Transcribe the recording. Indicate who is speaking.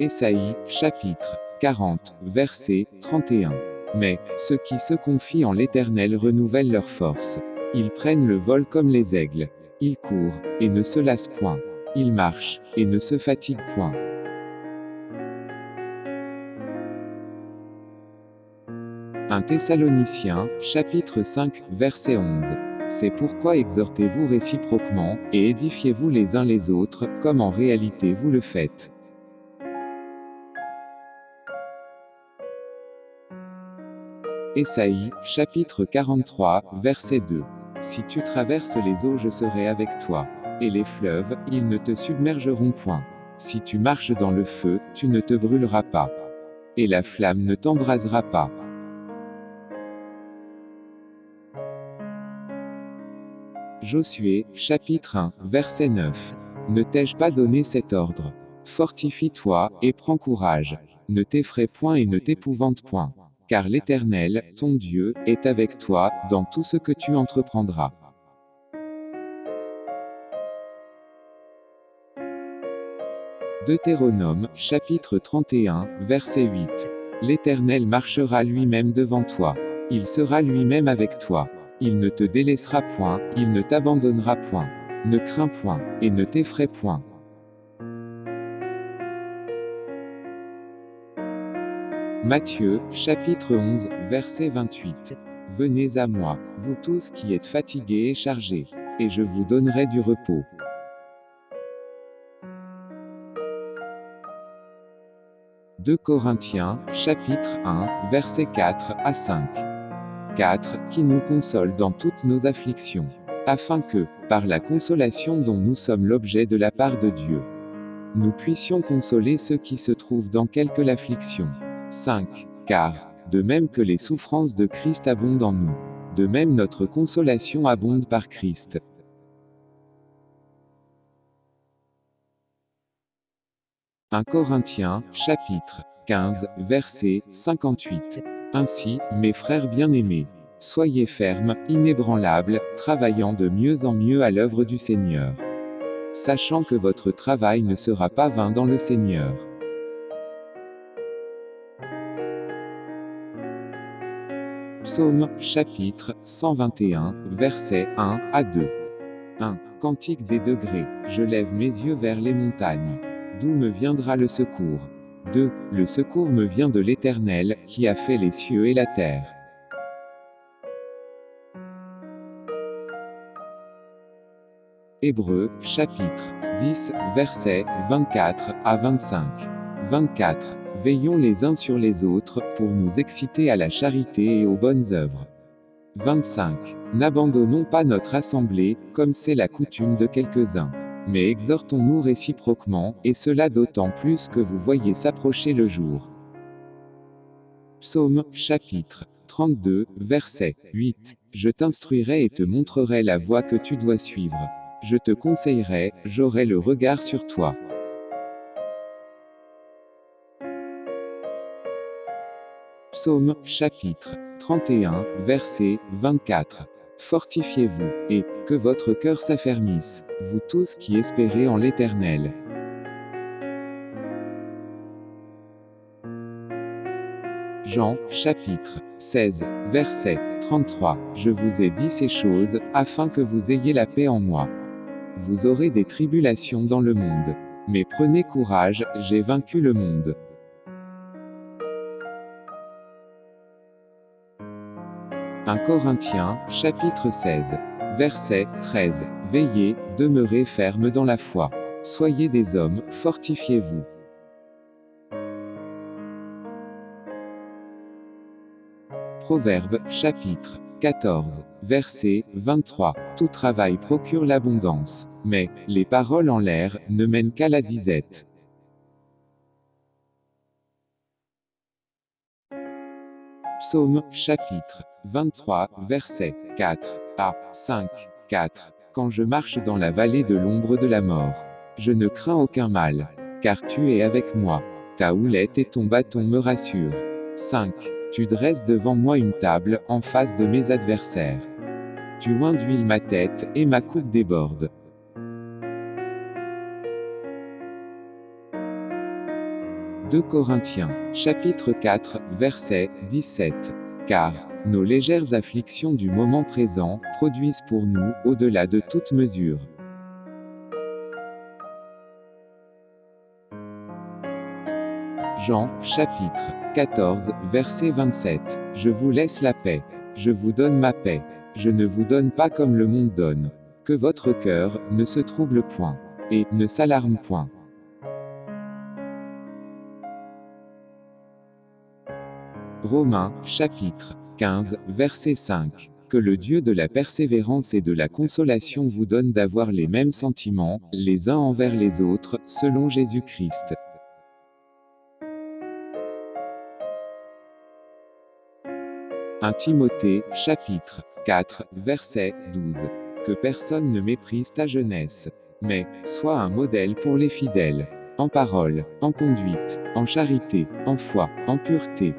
Speaker 1: Ésaïe, chapitre 40, verset 31. Mais, ceux qui se confient en l'Éternel renouvellent leur force. Ils prennent le vol comme les aigles. Ils courent, et ne se lassent point. Ils marchent, et ne se fatiguent point. 1 Thessaloniciens, chapitre 5, verset 11. C'est pourquoi exhortez-vous réciproquement, et édifiez-vous les uns les autres, comme en réalité vous le faites. Ésaïe, chapitre 43, verset 2. Si tu traverses les eaux, je serai avec toi. Et les fleuves, ils ne te submergeront point. Si tu marches dans le feu, tu ne te brûleras pas. Et la flamme ne t'embrasera pas. Josué, chapitre 1, verset 9. Ne t'ai-je pas donné cet ordre? Fortifie-toi, et prends courage. Ne t'effraie point et ne t'épouvante point. Car l'Éternel, ton Dieu, est avec toi, dans tout ce que tu entreprendras. Deutéronome, chapitre 31, verset 8. L'Éternel marchera lui-même devant toi. Il sera lui-même avec toi. Il ne te délaissera point, il ne t'abandonnera point. Ne crains point, et ne t'effraie point. Matthieu, chapitre 11, verset 28. Venez à moi, vous tous qui êtes fatigués et chargés, et je vous donnerai du repos. « 2 Corinthiens, chapitre 1, verset 4 à 5. 4. Qui nous console dans toutes nos afflictions. Afin que, par la consolation dont nous sommes l'objet de la part de Dieu, nous puissions consoler ceux qui se trouvent dans quelque affliction. 5. Car, de même que les souffrances de Christ abondent en nous, de même notre consolation abonde par Christ. « 1 Corinthiens, chapitre 15, verset 58. Ainsi, mes frères bien-aimés, soyez fermes, inébranlables, travaillant de mieux en mieux à l'œuvre du Seigneur. Sachant que votre travail ne sera pas vain dans le Seigneur. Psaume, chapitre 121, versets 1 à 2. 1. Cantique des degrés. Je lève mes yeux vers les montagnes. D'où me viendra le secours? 2. Le secours me vient de l'Éternel, qui a fait les cieux et la terre. Hébreux, chapitre 10, versets 24 à 25. 24. Veillons les uns sur les autres, pour nous exciter à la charité et aux bonnes œuvres. 25. N'abandonnons pas notre assemblée, comme c'est la coutume de quelques-uns. Mais exhortons-nous réciproquement, et cela d'autant plus que vous voyez s'approcher le jour. Psaume, chapitre 32, verset 8. Je t'instruirai et te montrerai la voie que tu dois suivre. Je te conseillerai, j'aurai le regard sur toi. Psaume, chapitre 31, verset 24. Fortifiez-vous, et que votre cœur s'affermisse, vous tous qui espérez en l'Éternel. Jean, chapitre 16, verset 33. Je vous ai dit ces choses, afin que vous ayez la paix en moi. Vous aurez des tribulations dans le monde. Mais prenez courage, j'ai vaincu le monde. 1 Corinthiens, chapitre 16. Verset 13. Veillez, demeurez ferme dans la foi. Soyez des hommes, fortifiez-vous. Proverbe, chapitre 14. Verset 23. Tout travail procure l'abondance. Mais, les paroles en l'air, ne mènent qu'à la disette. Psaume, chapitre 23, verset 4 à 5. 4. Quand je marche dans la vallée de l'ombre de la mort, je ne crains aucun mal, car tu es avec moi. Ta houlette et ton bâton me rassurent. 5. Tu dresses devant moi une table, en face de mes adversaires. Tu oins d'huile ma tête, et ma coupe déborde. 2 Corinthiens, chapitre 4, verset 17. Car, nos légères afflictions du moment présent, produisent pour nous, au-delà de toute mesure. Jean, chapitre 14, verset 27. Je vous laisse la paix. Je vous donne ma paix. Je ne vous donne pas comme le monde donne. Que votre cœur ne se trouble point. Et ne s'alarme point. Romains, chapitre 15, verset 5. Que le Dieu de la persévérance et de la consolation vous donne d'avoir les mêmes sentiments, les uns envers les autres, selon Jésus-Christ. 1 Timothée, chapitre 4, verset 12. Que personne ne méprise ta jeunesse, mais sois un modèle pour les fidèles, en parole, en conduite, en charité, en foi, en pureté,